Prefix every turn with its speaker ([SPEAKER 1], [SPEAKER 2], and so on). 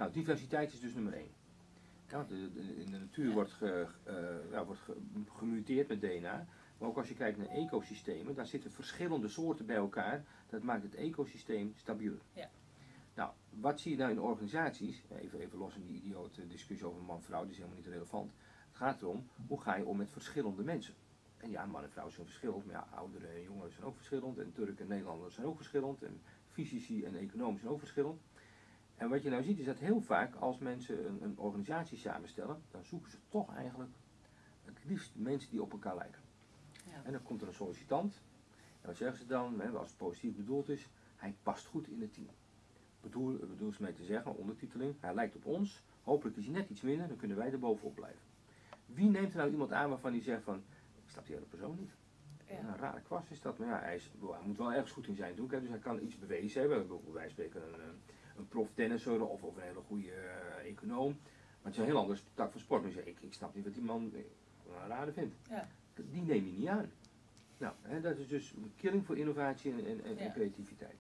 [SPEAKER 1] Nou, diversiteit is dus nummer één. Ja, want de- de- in de natuur wordt, ge, eh, ja, wordt ge- gemuteerd met DNA. Maar ook als je kijkt naar ecosystemen, daar zitten verschillende soorten bij elkaar. Dat maakt het ecosysteem stabieler.
[SPEAKER 2] Ja.
[SPEAKER 1] Nou, wat zie je nou in organisaties? Even, even los van die idiote discussie over man-vrouw, die is helemaal niet relevant. Het gaat erom, hoe ga je om met verschillende mensen? En ja, man en vrouw zijn verschillend, maar ja, ouderen en jongeren zijn ook verschillend. En Turken en Nederlanders zijn ook verschillend. En fysici en economisch zijn ook verschillend. En wat je nou ziet is dat heel vaak als mensen een, een organisatie samenstellen, dan zoeken ze toch eigenlijk het liefst mensen die op elkaar lijken.
[SPEAKER 2] Ja.
[SPEAKER 1] En dan komt er een sollicitant. En wat zeggen ze dan, hè, als het positief bedoeld is, hij past goed in het team. Bedoel, bedoel ze mee te zeggen, ondertiteling, hij lijkt op ons, hopelijk is hij net iets minder, dan kunnen wij er bovenop blijven. Wie neemt er nou iemand aan waarvan hij zegt van, ik snap die hele persoon niet.
[SPEAKER 2] Ja.
[SPEAKER 1] Een rare kwast is dat, maar ja, hij, is, hij moet wel ergens goed in zijn doen, hè, dus hij kan iets bewezen hebben. Bijvoorbeeld wij spreken een, een, prof tennisser of, of een hele goede eh, econoom. Maar het is een heel ander tak van sport. Zegt, ik, ik snap niet wat die man eh, een rare vindt.
[SPEAKER 2] Ja.
[SPEAKER 1] Die neem je niet aan. Nou, hè, dat is dus een killing voor innovatie en, en, creativiteit.